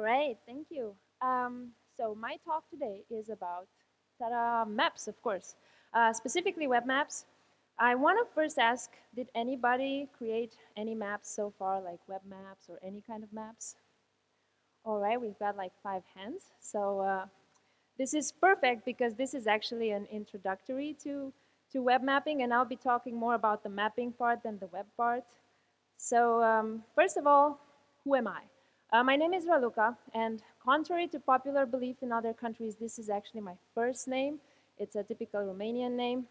All right, thank you. Um, so my talk today is about ta maps, of course, uh, specifically web maps. I want to first ask, did anybody create any maps so far, like web maps or any kind of maps? All right, we've got like five hands. So uh, this is perfect because this is actually an introductory to, to web mapping, and I'll be talking more about the mapping part than the web part. So um, first of all, who am I? Uh, my name is Raluca, and contrary to popular belief in other countries, this is actually my first name. It's a typical Romanian name.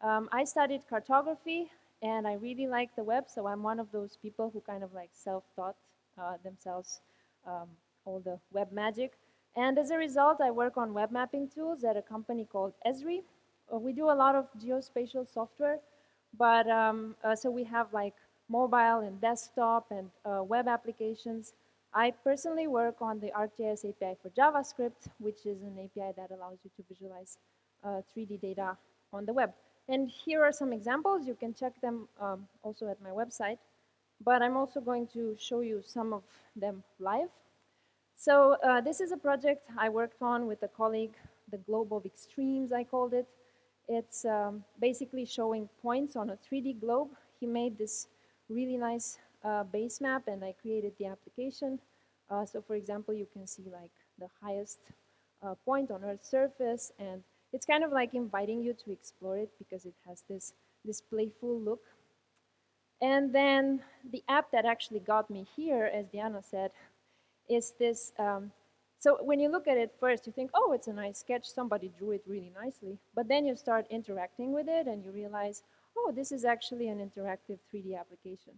Um, I studied cartography, and I really like the web, so I'm one of those people who kind of like self-taught uh, themselves um, all the web magic. And as a result, I work on web mapping tools at a company called Esri. Uh, we do a lot of geospatial software, but um, uh, so we have like mobile and desktop and uh, web applications. I personally work on the ArcGIS API for JavaScript, which is an API that allows you to visualize 3D uh, data on the web. And here are some examples. You can check them um, also at my website. But I'm also going to show you some of them live. So uh, this is a project I worked on with a colleague, the Globe of Extremes, I called it. It's um, basically showing points on a 3D globe. He made this really nice uh, base map, and I created the application. Uh, so for example, you can see like the highest uh, point on Earth's surface, and it's kind of like inviting you to explore it because it has this, this playful look. And then the app that actually got me here, as Diana said, is this, um, so when you look at it first, you think, oh, it's a nice sketch, somebody drew it really nicely. But then you start interacting with it and you realize, oh, this is actually an interactive 3D application.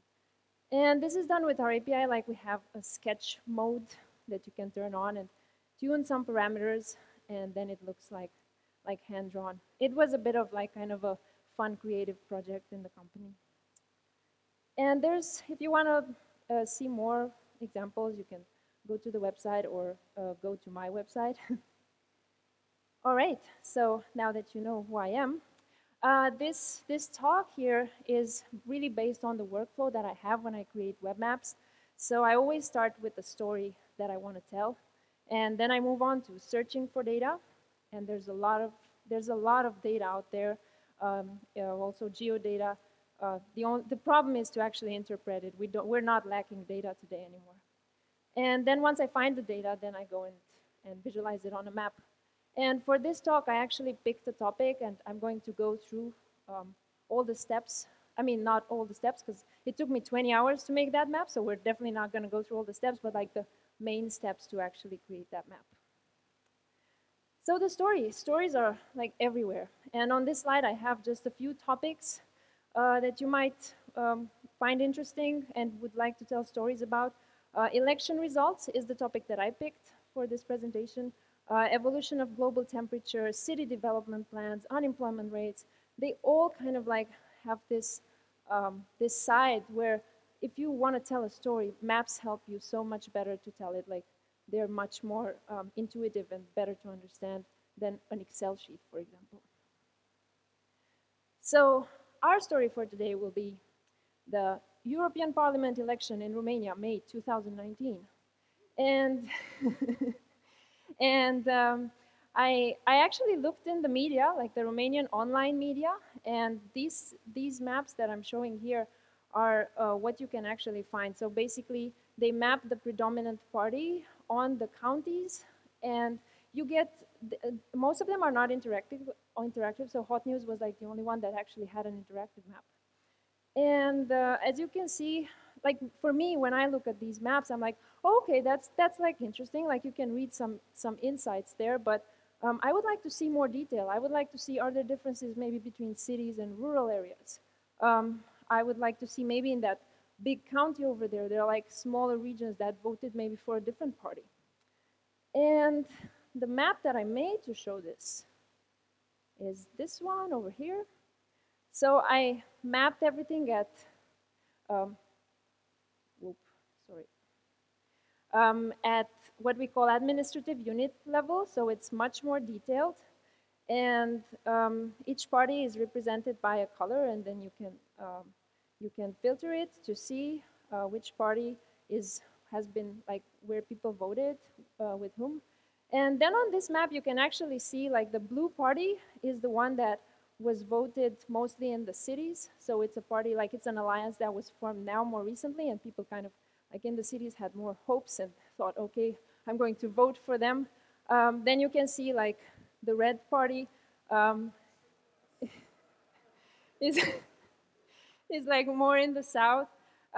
And this is done with our API, like we have a sketch mode that you can turn on and tune some parameters, and then it looks like, like hand-drawn. It was a bit of like kind of a fun creative project in the company. And there's, if you want to uh, see more examples, you can go to the website or uh, go to my website. All right, so now that you know who I am, uh, this, this talk here is really based on the workflow that I have when I create web maps. So I always start with the story that I want to tell, and then I move on to searching for data, and there's a lot of, there's a lot of data out there, um, you know, also geodata. Uh, the, the problem is to actually interpret it. We don't, we're not lacking data today anymore. And then once I find the data, then I go and, and visualize it on a map. And for this talk, I actually picked a topic, and I'm going to go through um, all the steps. I mean, not all the steps, because it took me 20 hours to make that map, so we're definitely not going to go through all the steps, but like the main steps to actually create that map. So the story, stories are like everywhere. And on this slide, I have just a few topics uh, that you might um, find interesting and would like to tell stories about. Uh, election results is the topic that I picked for this presentation. Uh, evolution of global temperature, city development plans, unemployment rates, they all kind of like have this, um, this side where if you want to tell a story, maps help you so much better to tell it. Like they're much more um, intuitive and better to understand than an Excel sheet, for example. So our story for today will be the European Parliament election in Romania, May 2019. And, and um, I, I actually looked in the media, like the Romanian online media, and these, these maps that I'm showing here are uh, what you can actually find. So basically, they map the predominant party on the counties, and you get, uh, most of them are not interactive, interactive, so Hot News was like the only one that actually had an interactive map. And uh, as you can see, like for me, when I look at these maps, I'm like, oh, okay, that's that's like interesting. Like you can read some some insights there, but um, I would like to see more detail. I would like to see are there differences maybe between cities and rural areas. Um, I would like to see maybe in that big county over there, there are like smaller regions that voted maybe for a different party. And the map that I made to show this is this one over here. So I mapped everything at, um, whoop, sorry, um, at what we call administrative unit level, so it's much more detailed. And um, each party is represented by a color, and then you can, um, you can filter it to see uh, which party is has been like where people voted uh, with whom. And then on this map, you can actually see like the blue party is the one that was voted mostly in the cities. So it's a party, like it's an alliance that was formed now more recently and people kind of like in the cities had more hopes and thought, okay, I'm going to vote for them. Um, then you can see like the red party um, is, is like more in the south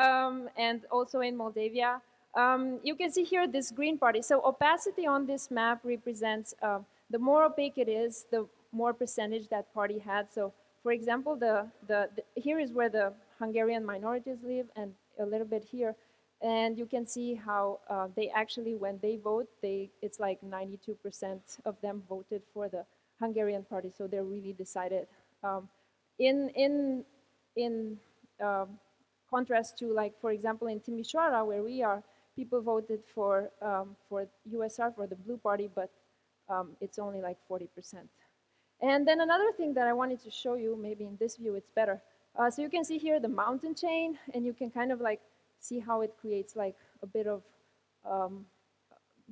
um, and also in Moldavia. Um, you can see here this green party. So opacity on this map represents uh, the more opaque it is, the more percentage that party had. So for example, the, the, the, here is where the Hungarian minorities live and a little bit here. And you can see how uh, they actually, when they vote, they, it's like 92% of them voted for the Hungarian party. So they're really decided. Um, in, in, in um, contrast to like, for example, in Timișoara, where we are, people voted for, um, for USR, for the blue party, but um, it's only like 40%. And then another thing that I wanted to show you, maybe in this view it's better. Uh, so you can see here the mountain chain, and you can kind of like see how it creates like a bit of, um,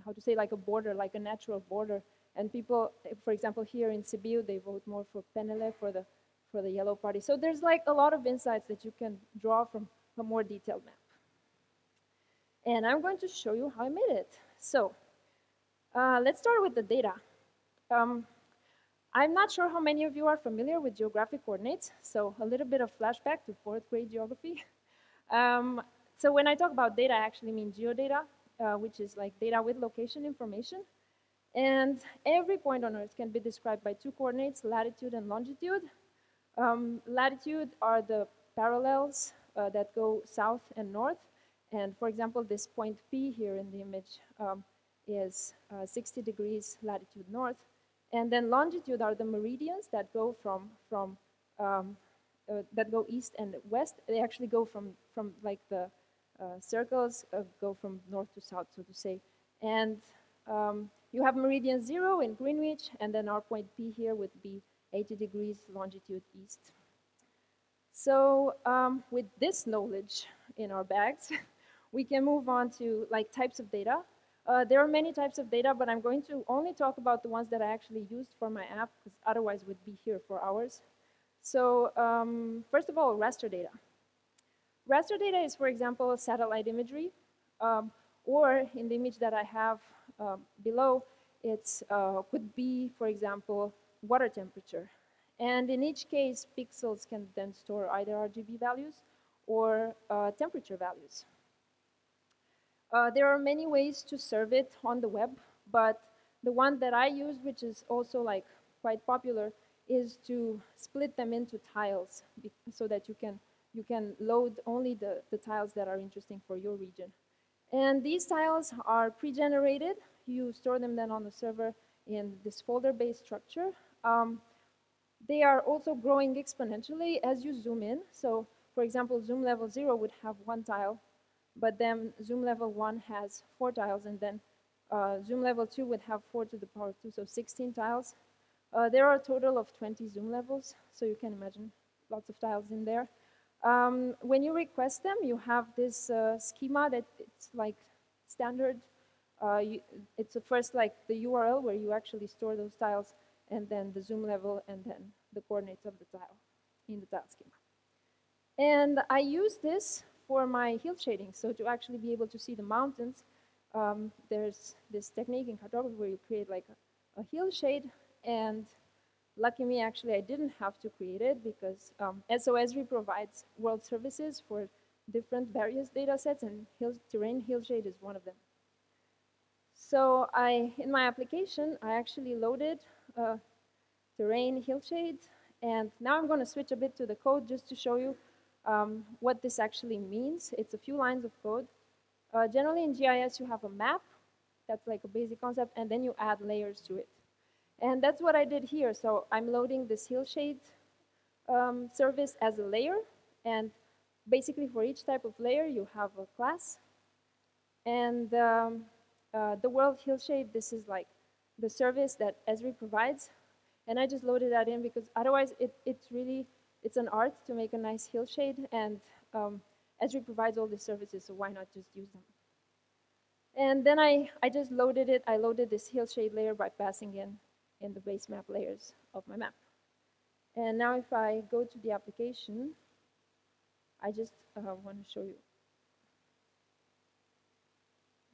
how to say, like a border, like a natural border. And people, for example, here in Sibiu, they vote more for PNL, for the, for the yellow party. So there's like a lot of insights that you can draw from a more detailed map. And I'm going to show you how I made it. So uh, let's start with the data. Um, I'm not sure how many of you are familiar with geographic coordinates, so a little bit of flashback to fourth grade geography. Um, so when I talk about data, I actually mean geodata, uh, which is like data with location information. And every point on Earth can be described by two coordinates, latitude and longitude. Um, latitude are the parallels uh, that go south and north. And for example, this point P here in the image um, is uh, 60 degrees latitude north. And then longitude are the meridians that go from, from um, uh, that go east and west. They actually go from, from like the circles, uh, go from north to south, so to say. And um, you have meridian zero in Greenwich, and then our point P here would be 80 degrees longitude east. So um, with this knowledge in our bags, we can move on to like types of data. Uh, there are many types of data, but I'm going to only talk about the ones that I actually used for my app, because otherwise we'd be here for hours. So um, first of all, raster data. Raster data is, for example, satellite imagery, um, or in the image that I have uh, below, it uh, could be, for example, water temperature. And in each case, pixels can then store either RGB values or uh, temperature values. Uh, there are many ways to serve it on the web, but the one that I use, which is also like quite popular, is to split them into tiles so that you can you can load only the, the tiles that are interesting for your region. And these tiles are pre-generated. You store them then on the server in this folder-based structure. Um, they are also growing exponentially as you zoom in. So for example, zoom level zero would have one tile but then zoom level 1 has 4 tiles, and then uh, zoom level 2 would have 4 to the power 2, so 16 tiles. Uh, there are a total of 20 zoom levels, so you can imagine lots of tiles in there. Um, when you request them, you have this uh, schema that it's like standard. Uh, you, it's first like the URL where you actually store those tiles, and then the zoom level, and then the coordinates of the tile in the tile schema. And I use this for my hill shading. So to actually be able to see the mountains, um, there's this technique in cartography where you create like a, a, hill shade. And lucky me, actually, I didn't have to create it because um, so Esri provides world services for different various data sets, and hill, terrain hill shade is one of them. So I, in my application, I actually loaded a terrain hill shade, and now I'm going to switch a bit to the code just to show you um, what this actually means. It's a few lines of code. Uh, generally in GIS you have a map, that's like a basic concept, and then you add layers to it. And that's what I did here. So I'm loading this hillshade um, service as a layer, and basically for each type of layer you have a class. And um, uh, the world hillshade, this is like the service that Esri provides. And I just loaded that in because otherwise it, it's really it's an art to make a nice hillshade, and um, Esri provides all the services, so why not just use them? And then I, I just loaded it. I loaded this hillshade layer by passing in, in the base map layers of my map. And now if I go to the application, I just uh, want to show you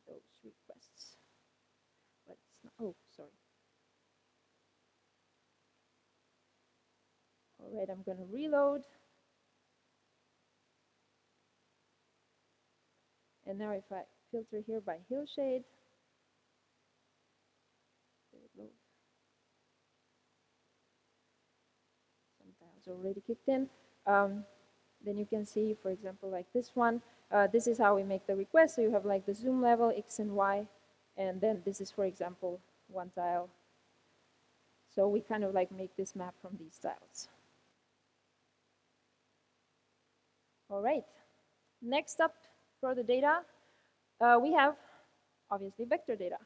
those requests. But it's not, oh, sorry. All right, I'm going to reload. And now if I filter here by hillshade, Tiles already kicked in. Um, then you can see, for example, like this one. Uh, this is how we make the request. So you have like the zoom level, X and Y. And then this is, for example, one tile. So we kind of like make this map from these tiles. All right. Next up for the data, uh, we have obviously vector data.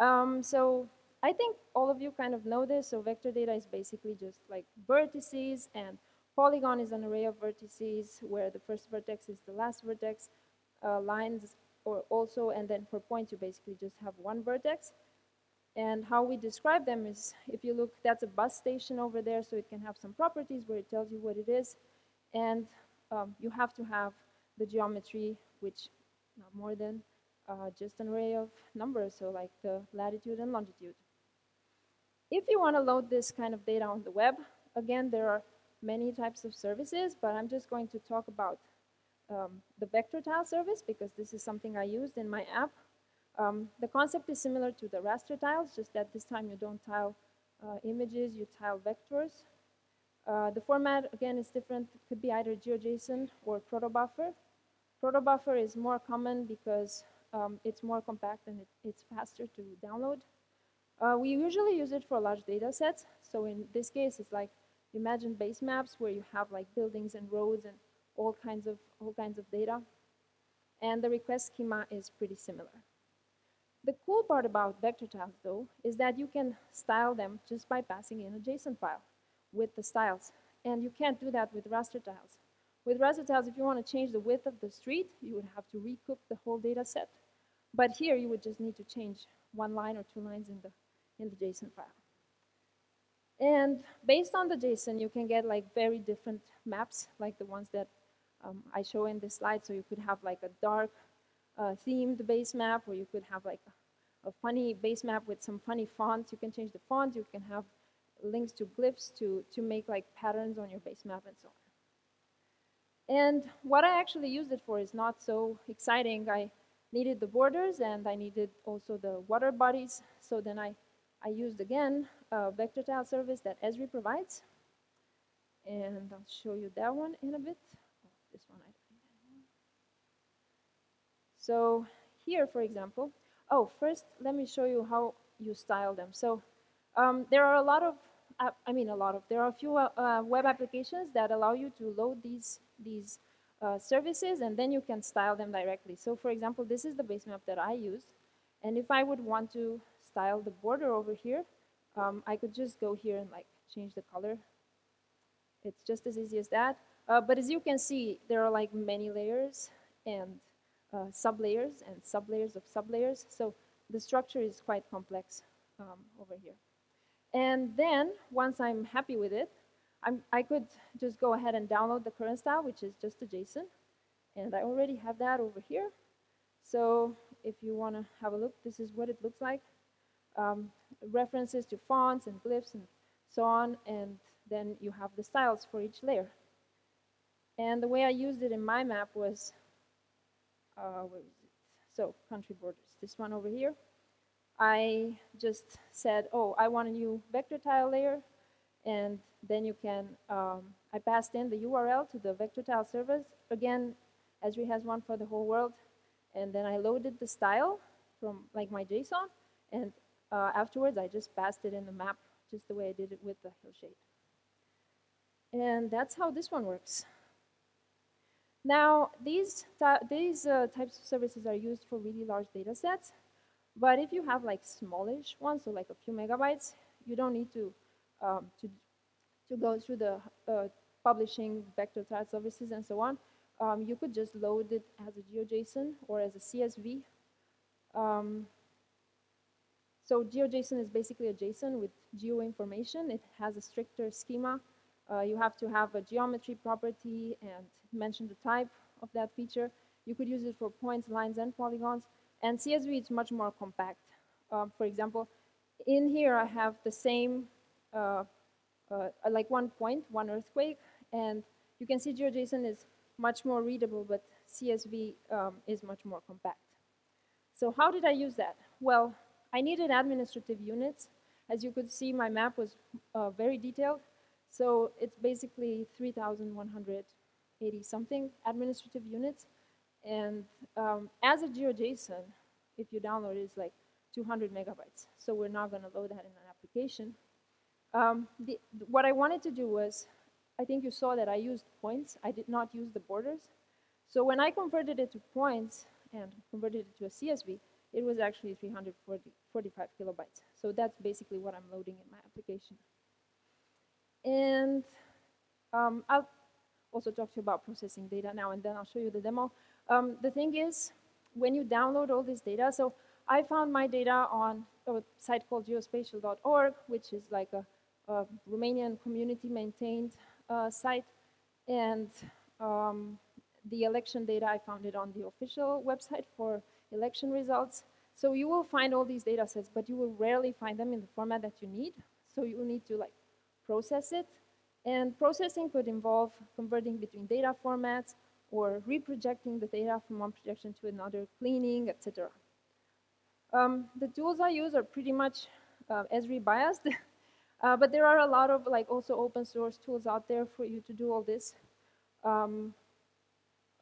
Um, so I think all of you kind of know this. So vector data is basically just like vertices and polygon is an array of vertices where the first vertex is the last vertex. Uh, lines or also, and then for points you basically just have one vertex. And how we describe them is, if you look, that's a bus station over there, so it can have some properties where it tells you what it is. And um, you have to have the geometry, which not more than uh, just an array of numbers, so like the latitude and longitude. If you want to load this kind of data on the web, again, there are many types of services, but I'm just going to talk about um, the vector tile service because this is something I used in my app. Um, the concept is similar to the raster tiles, just that this time you don't tile uh, images, you tile vectors. Uh, the format, again, is different. It could be either GeoJSON or protobuffer. Protobuffer is more common because um, it's more compact and it, it's faster to download. Uh, we usually use it for large data sets. So in this case, it's like imagine base maps where you have like buildings and roads and all kinds of all kinds of data. And the request schema is pretty similar. The cool part about vector tiles, though, is that you can style them just by passing in a JSON file with the styles. And you can't do that with raster tiles. With raster tiles, if you want to change the width of the street, you would have to recook the whole data set. But here, you would just need to change one line or two lines in the, in the JSON file. And based on the JSON, you can get like very different maps, like the ones that um, I show in this slide. So you could have like a dark uh, themed base map, or you could have like a, a funny base map with some funny fonts. You can change the fonts. You can have links to glyphs to, to make like patterns on your base map and so on. And what I actually used it for is not so exciting. I needed the borders and I needed also the water bodies. So then I, I used again a vector tile service that Esri provides. And I'll show you that one in a bit. Oh, this one I So here, for example, oh, first let me show you how you style them. So um, there are a lot of, uh, I mean a lot of, there are a few uh, web applications that allow you to load these these uh, services and then you can style them directly. So for example, this is the base map that I use. And if I would want to style the border over here, um, I could just go here and like change the color. It's just as easy as that. Uh, but as you can see, there are like many layers and uh, sublayers and sublayers of sublayers. So the structure is quite complex um, over here. And then once I'm happy with it, I'm, i could just go ahead and download the current style, which is just a JSON. And I already have that over here. So if you want to have a look, this is what it looks like. Um, references to fonts and glyphs and so on. And then you have the styles for each layer. And the way I used it in my map was, uh, it? So country borders, this one over here. I just said, oh, I want a new vector tile layer and then you can, um, I passed in the URL to the vector tile service. Again, Esri has one for the whole world. And then I loaded the style from like my JSON. And uh, afterwards, I just passed it in the map, just the way I did it with the hillshade. And that's how this one works. Now, these, these uh, types of services are used for really large data sets. But if you have like smallish ones, so like a few megabytes, you don't need to um, to, to go through the uh, publishing vector tile services and so on, um, you could just load it as a GeoJSON or as a CSV Um, so GeoJSON is basically a JSON with geo information. It has a stricter schema. Uh, you have to have a geometry property and mention the type of that feature. You could use it for points, lines, and polygons. And CSV is much more compact. Um, for example, in here I have the same, uh, uh, like one point, one earthquake, and you can see GeoJSON is much more readable, but CSV um, is much more compact. So how did I use that? Well, I needed administrative units. As you could see, my map was uh, very detailed. So it's basically 3,180 something administrative units. And um, as a GeoJSON, if you download it, it's like 200 megabytes. So we're not going to load that in an application. Um, the, what I wanted to do was, I think you saw that I used points. I did not use the borders. So when I converted it to points and converted it to a CSV, it was actually 345 kilobytes. So that's basically what I'm loading in my application. And um, I'll also talk to you about processing data now, and then I'll show you the demo. Um, the thing is, when you download all this data, so I found my data on a site called geospatial.org, which is like a, a Romanian community-maintained uh, site, and um, the election data, I found it on the official website for election results. So you will find all these data sets, but you will rarely find them in the format that you need. So you need to like process it. And processing could involve converting between data formats or reprojecting the data from one projection to another, cleaning, etc. Um, the tools I use are pretty much uh, Esri biased, uh, but there are a lot of like also open source tools out there for you to do all this. Um,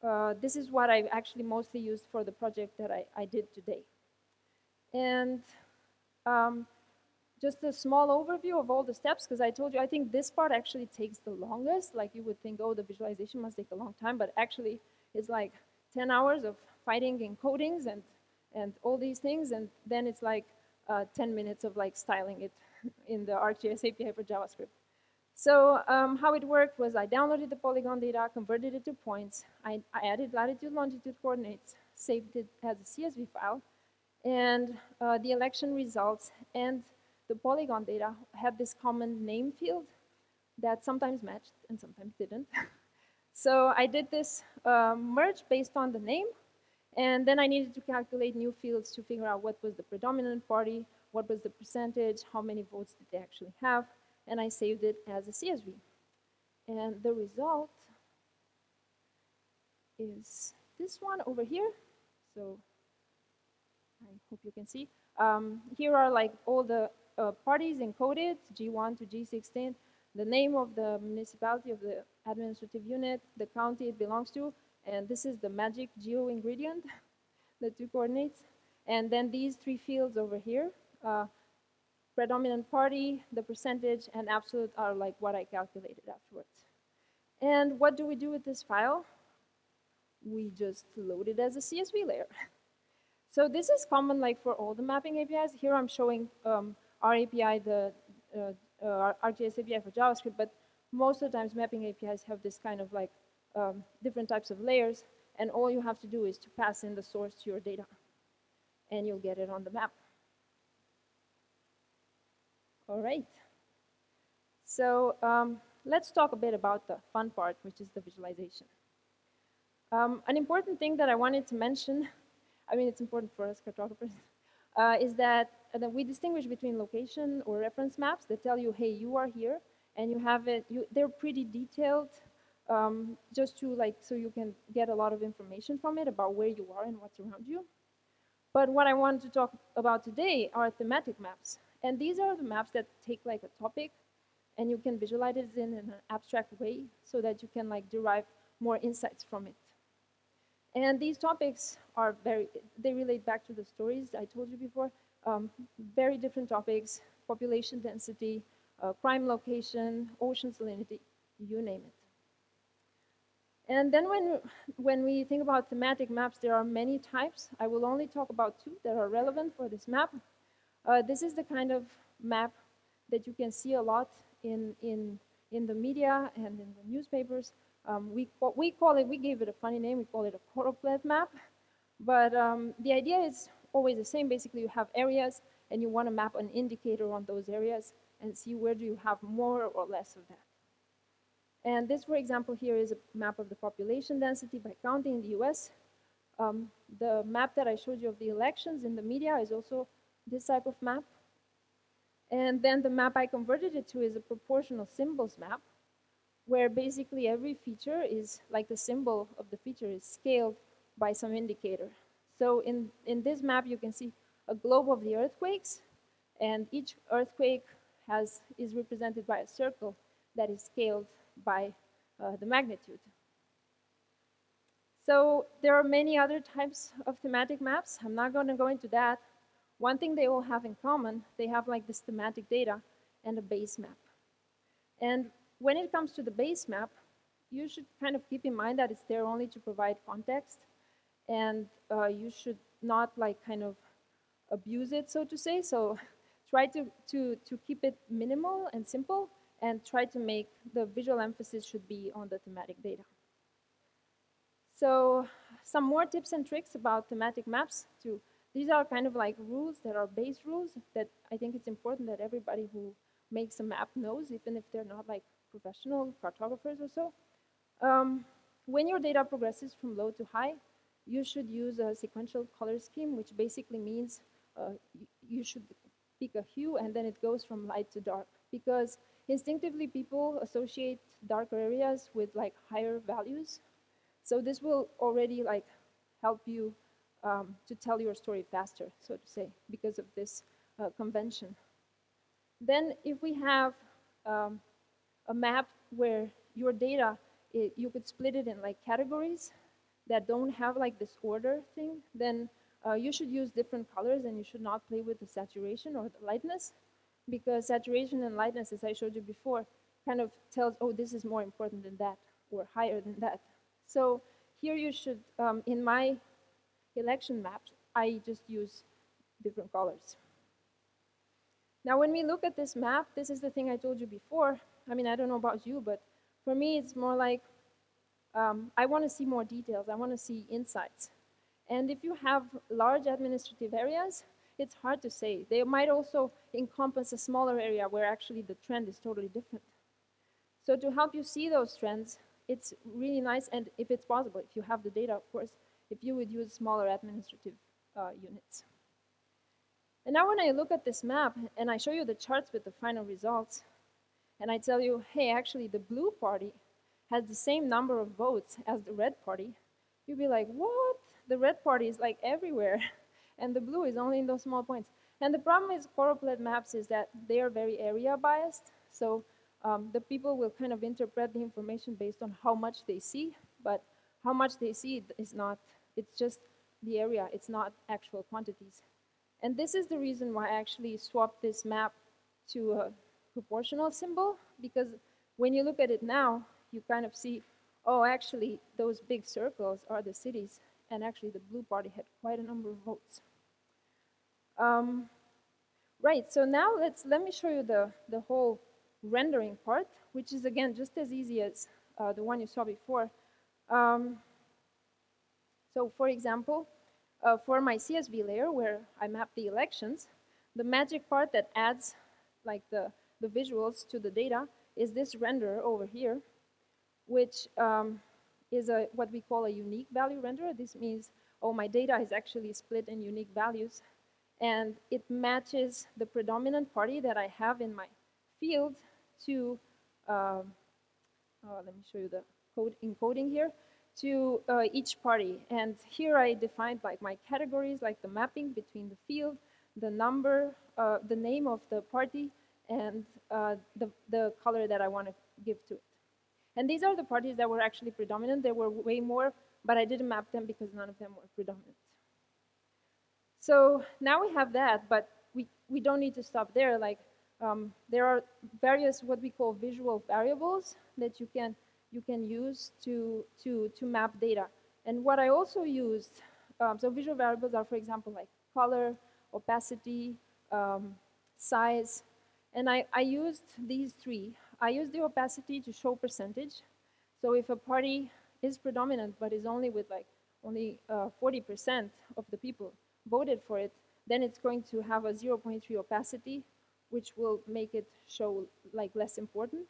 uh, this is what I actually mostly used for the project that I, I did today. And um, just a small overview of all the steps, because I told you, I think this part actually takes the longest. Like you would think, oh, the visualization must take a long time, but actually it's like 10 hours of fighting encodings and, and all these things, and then it's like uh, 10 minutes of like styling it in the ArcGIS API for JavaScript. So um, how it worked was I downloaded the polygon data, converted it to points, I, I added latitude, longitude coordinates, saved it as a CSV file, and uh, the election results and the polygon data had this common name field that sometimes matched and sometimes didn't. so I did this uh, merge based on the name, and then I needed to calculate new fields to figure out what was the predominant party, what was the percentage, how many votes did they actually have, and I saved it as a CSV. And the result is this one over here. So I hope you can see. Um, here are like all the uh, parties encoded, G1 to G16, the name of the municipality of the administrative unit, the county it belongs to, and this is the magic geo ingredient, the two coordinates. And then these three fields over here, uh, predominant party, the percentage, and absolute are like what I calculated afterwards. And what do we do with this file? We just load it as a CSV layer. So this is common like for all the mapping APIs. Here I'm showing um, our API, the uh, uh, ArcGIS API for JavaScript, but most of the times mapping APIs have this kind of like um, different types of layers, and all you have to do is to pass in the source to your data, and you'll get it on the map. All right. So um, let's talk a bit about the fun part, which is the visualization. Um, an important thing that I wanted to mention, I mean, it's important for us cartographers, uh, is that, uh, that we distinguish between location or reference maps that tell you, hey, you are here, and you have it, you, they're pretty detailed, um, just to like, so you can get a lot of information from it about where you are and what's around you. But what I wanted to talk about today are thematic maps. And these are the maps that take like a topic and you can visualize it in an abstract way so that you can like derive more insights from it. And these topics are very, they relate back to the stories I told you before. Um, very different topics, population density, uh, crime location, ocean salinity, you name it. And then when, when we think about thematic maps, there are many types. I will only talk about two that are relevant for this map. Uh, this is the kind of map that you can see a lot in, in, in the media and in the newspapers. Um, we, we call it, we gave it a funny name, we call it a choropleth map. But um, the idea is always the same. Basically, you have areas, and you want to map an indicator on those areas and see where do you have more or less of that. And this, for example, here is a map of the population density by county in the US. Um, the map that I showed you of the elections in the media is also this type of map. And then the map I converted it to is a proportional symbols map, where basically every feature is, like the symbol of the feature is scaled by some indicator. So in, in this map, you can see a globe of the earthquakes, and each earthquake has, is represented by a circle that is scaled by uh, the magnitude. So there are many other types of thematic maps. I'm not going to go into that. One thing they all have in common, they have like this thematic data and a base map. And when it comes to the base map, you should kind of keep in mind that it's there only to provide context and uh, you should not like kind of abuse it, so to say. So try to, to, to keep it minimal and simple and try to make the visual emphasis should be on the thematic data. So some more tips and tricks about thematic maps too. These are kind of like rules that are base rules that I think it's important that everybody who makes a map knows, even if they're not like professional cartographers or so. Um, when your data progresses from low to high, you should use a sequential color scheme, which basically means uh, you should pick a hue and then it goes from light to dark. Because instinctively people associate darker areas with like higher values. So this will already like help you um, to tell your story faster, so to say, because of this uh, convention. Then if we have um, a map where your data, it, you could split it in like categories that don't have like this order thing, then uh, you should use different colors and you should not play with the saturation or the lightness because saturation and lightness, as I showed you before, kind of tells, oh, this is more important than that or higher than that. So here you should, um, in my election maps, I just use different colors. Now, when we look at this map, this is the thing I told you before. I mean, I don't know about you, but for me, it's more like um, I want to see more details. I want to see insights. And if you have large administrative areas, it's hard to say. They might also encompass a smaller area where actually the trend is totally different. So to help you see those trends, it's really nice, and if it's possible, if you have the data, of course, if you would use smaller administrative uh, units. And now when I look at this map and I show you the charts with the final results, and I tell you, hey, actually the blue party has the same number of votes as the red party, you'll be like, what? The red party is like everywhere, and the blue is only in those small points. And the problem with choropleth maps is that they are very area biased, so um, the people will kind of interpret the information based on how much they see, but how much they see is not, it's just the area, it's not actual quantities. And this is the reason why I actually swapped this map to a proportional symbol, because when you look at it now, you kind of see, oh, actually, those big circles are the cities, and actually the blue party had quite a number of votes. Um, right, so now let's, let me show you the, the whole rendering part, which is, again, just as easy as uh, the one you saw before. Um, so, for example, uh, for my CSV layer, where I map the elections, the magic part that adds like the, the visuals to the data is this render over here, which um, is a, what we call a unique value renderer. This means, oh, my data is actually split in unique values, and it matches the predominant party that I have in my field to, uh, oh, let me show you the code encoding here, to uh, each party. And here I defined like my categories, like the mapping between the field, the number, uh, the name of the party, and uh, the, the color that I want to give to it. And these are the parties that were actually predominant. There were way more, but I didn't map them because none of them were predominant. So now we have that, but we, we don't need to stop there. Like um, there are various what we call visual variables that you can you can use to to to map data. And what I also used, um, so visual variables are, for example, like color, opacity, um, size, and I, I used these three. I used the opacity to show percentage. So if a party is predominant but is only with like only 40% uh, of the people, voted for it, then it's going to have a 0.3 opacity, which will make it show like less important.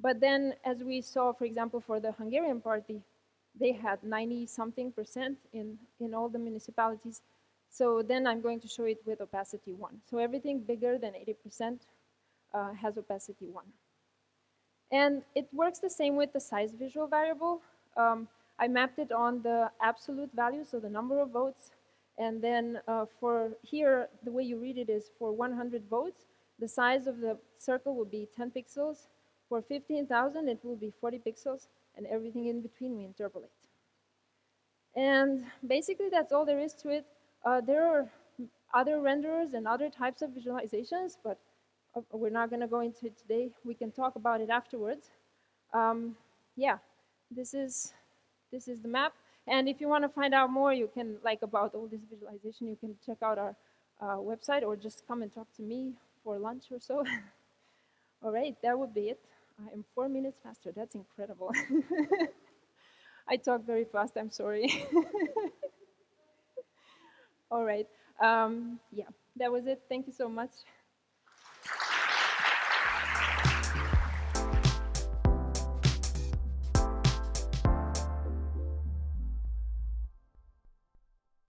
But then, as we saw, for example, for the Hungarian party, they had 90 something percent in, in all the municipalities. So then I'm going to show it with opacity 1. So everything bigger than 80% uh, has opacity 1. And it works the same with the size visual variable. Um, I mapped it on the absolute value, so the number of votes. And then uh, for here, the way you read it is for 100 votes, the size of the circle will be 10 pixels. For 15,000, it will be 40 pixels and everything in between we interpolate. And basically that's all there is to it. Uh, there are other renderers and other types of visualizations, but uh, we're not going to go into it today. We can talk about it afterwards. Um, yeah, this is, this is the map. And if you want to find out more, you can, like about all this visualization, you can check out our uh, website or just come and talk to me for lunch or so. all right, that would be it. I am four minutes faster. That's incredible. I talk very fast. I'm sorry. All right. Um, yeah, that was it. Thank you so much.